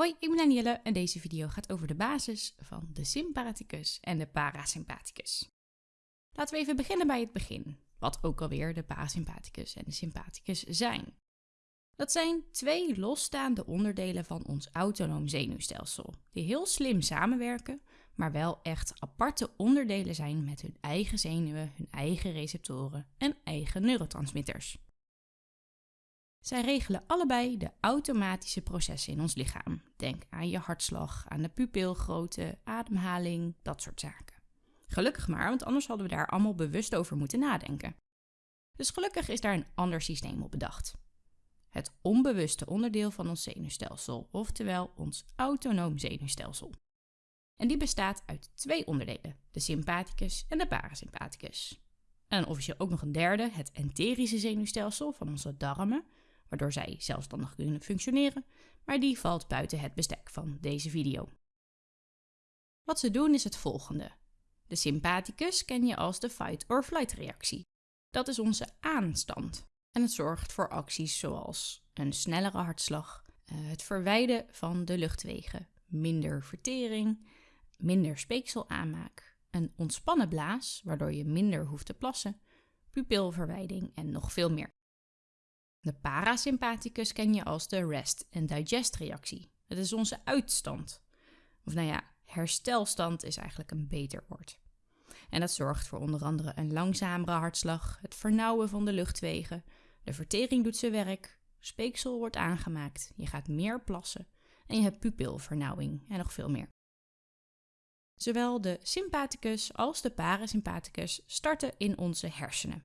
Hoi, ik ben Danielle en deze video gaat over de basis van de sympathicus en de parasympathicus. Laten we even beginnen bij het begin, wat ook alweer de parasympathicus en de sympathicus zijn. Dat zijn twee losstaande onderdelen van ons autonoom zenuwstelsel, die heel slim samenwerken, maar wel echt aparte onderdelen zijn met hun eigen zenuwen, hun eigen receptoren en eigen neurotransmitters. Zij regelen allebei de automatische processen in ons lichaam. Denk aan je hartslag, aan de pupilgrootte, ademhaling, dat soort zaken. Gelukkig maar, want anders hadden we daar allemaal bewust over moeten nadenken. Dus gelukkig is daar een ander systeem op bedacht. Het onbewuste onderdeel van ons zenuwstelsel, oftewel ons autonoom zenuwstelsel. En die bestaat uit twee onderdelen, de sympathicus en de parasympathicus. En officieel ook nog een derde, het enterische zenuwstelsel van onze darmen, waardoor zij zelfstandig kunnen functioneren, maar die valt buiten het bestek van deze video. Wat ze doen is het volgende. De sympathicus ken je als de fight-or-flight reactie. Dat is onze aanstand en het zorgt voor acties zoals een snellere hartslag, eh, het verwijden van de luchtwegen, minder vertering, minder speekselaanmaak, een ontspannen blaas, waardoor je minder hoeft te plassen, pupilverwijding en nog veel meer. De parasympathicus ken je als de rest- en digest-reactie. Het is onze uitstand. Of nou ja, herstelstand is eigenlijk een beter woord. En dat zorgt voor onder andere een langzamere hartslag, het vernauwen van de luchtwegen, de vertering doet zijn werk, speeksel wordt aangemaakt, je gaat meer plassen en je hebt pupilvernauwing en nog veel meer. Zowel de sympathicus als de parasympathicus starten in onze hersenen.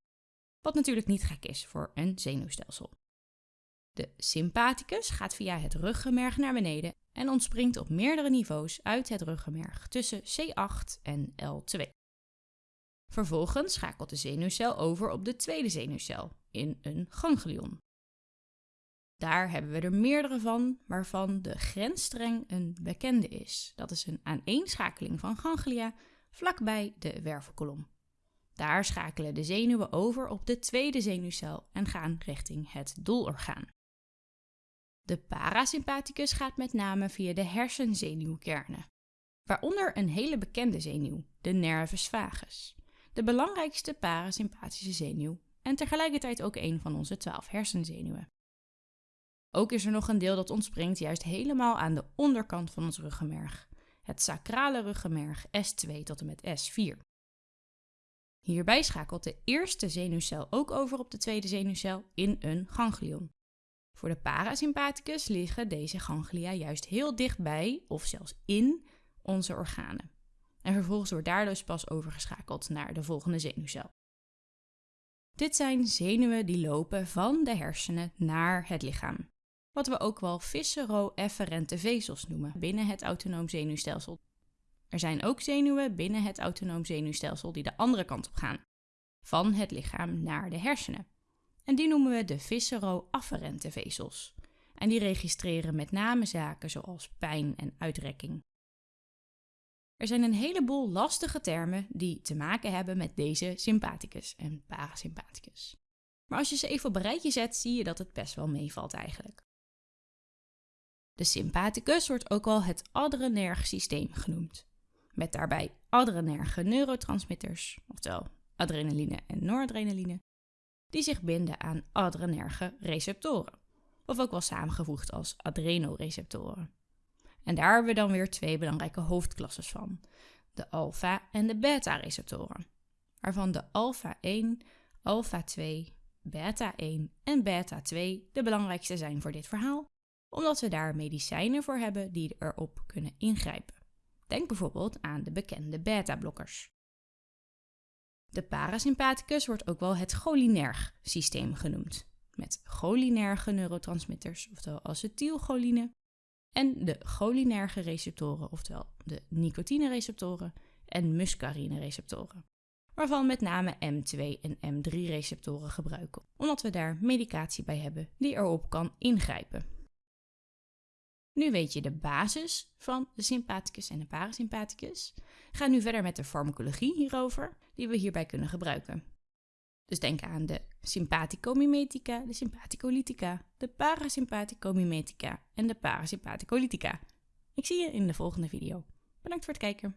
Wat natuurlijk niet gek is voor een zenuwstelsel. De sympathicus gaat via het ruggenmerg naar beneden en ontspringt op meerdere niveaus uit het ruggenmerg tussen C8 en L2. Vervolgens schakelt de zenuwcel over op de tweede zenuwcel in een ganglion. Daar hebben we er meerdere van, waarvan de grensstreng een bekende is. Dat is een aaneenschakeling van ganglia vlakbij de wervelkolom. Daar schakelen de zenuwen over op de tweede zenuwcel en gaan richting het doelorgaan. De parasympathicus gaat met name via de hersenzenuwkernen, waaronder een hele bekende zenuw, de nervus vagus, de belangrijkste parasympathische zenuw en tegelijkertijd ook een van onze twaalf hersenzenuwen. Ook is er nog een deel dat ontspringt juist helemaal aan de onderkant van ons ruggenmerg, het sacrale ruggenmerg S2 tot en met S4. Hierbij schakelt de eerste zenuwcel ook over op de tweede zenuwcel in een ganglion. Voor de parasympathicus liggen deze ganglia juist heel dichtbij of zelfs in onze organen. En vervolgens wordt daar dus pas overgeschakeld naar de volgende zenuwcel. Dit zijn zenuwen die lopen van de hersenen naar het lichaam. Wat we ook wel viscero-efferente vezels noemen binnen het autonoom zenuwstelsel. Er zijn ook zenuwen binnen het autonoom zenuwstelsel die de andere kant op gaan, van het lichaam naar de hersenen. En die noemen we de viscero-afferente vezels. En die registreren met name zaken zoals pijn en uitrekking. Er zijn een heleboel lastige termen die te maken hebben met deze sympathicus en parasympathicus. Maar als je ze even op een rijtje zet, zie je dat het best wel meevalt eigenlijk. De sympathicus wordt ook wel het adrenerg systeem genoemd met daarbij adrenerge neurotransmitters, oftewel adrenaline en noradrenaline, die zich binden aan adrenerge receptoren, of ook wel samengevoegd als adrenoreceptoren. En daar hebben we dan weer twee belangrijke hoofdklasses van, de alpha- en de beta-receptoren, waarvan de alpha 1, alpha 2, beta 1 en beta 2 de belangrijkste zijn voor dit verhaal, omdat we daar medicijnen voor hebben die erop kunnen ingrijpen. Denk bijvoorbeeld aan de bekende beta-blokkers. De parasympathicus wordt ook wel het cholinerg systeem genoemd, met cholinerge neurotransmitters, oftewel acetylcholine, en de cholinerge receptoren, oftewel de nicotine-receptoren en muscarine-receptoren, waarvan met name M2 en M3-receptoren gebruiken, omdat we daar medicatie bij hebben die erop kan ingrijpen. Nu weet je de basis van de sympathicus en de parasympathicus. Ga nu verder met de farmacologie hierover, die we hierbij kunnen gebruiken. Dus denk aan de sympathicomimetica, de sympathicolytica, de parasympathicomimetica en de parasympathicolytica. Ik zie je in de volgende video. Bedankt voor het kijken.